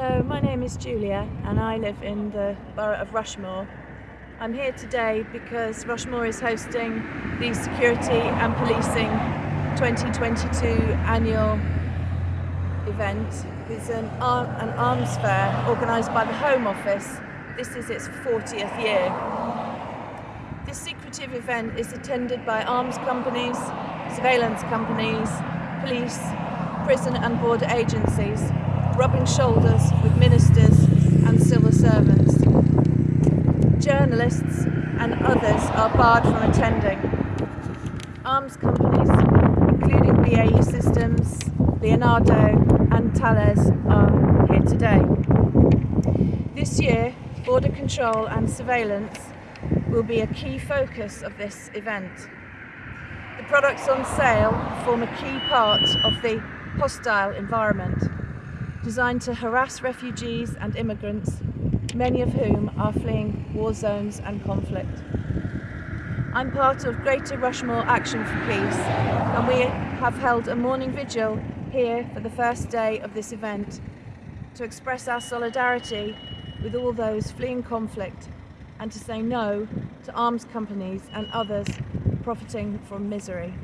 Hello, my name is Julia and I live in the borough of Rushmoor. I'm here today because Rushmoor is hosting the Security and Policing 2022 annual event. It's an, ar an arms fair organised by the Home Office. This is its 40th year. This secretive event is attended by arms companies, surveillance companies, police, prison and border agencies rubbing shoulders with ministers and civil servants. Journalists and others are barred from attending. Arms companies, including BAE Systems, Leonardo and Thales are here today. This year, border control and surveillance will be a key focus of this event. The products on sale form a key part of the hostile environment designed to harass refugees and immigrants, many of whom are fleeing war zones and conflict. I'm part of Greater Rushmoor Action for Peace and we have held a morning vigil here for the first day of this event to express our solidarity with all those fleeing conflict and to say no to arms companies and others profiting from misery.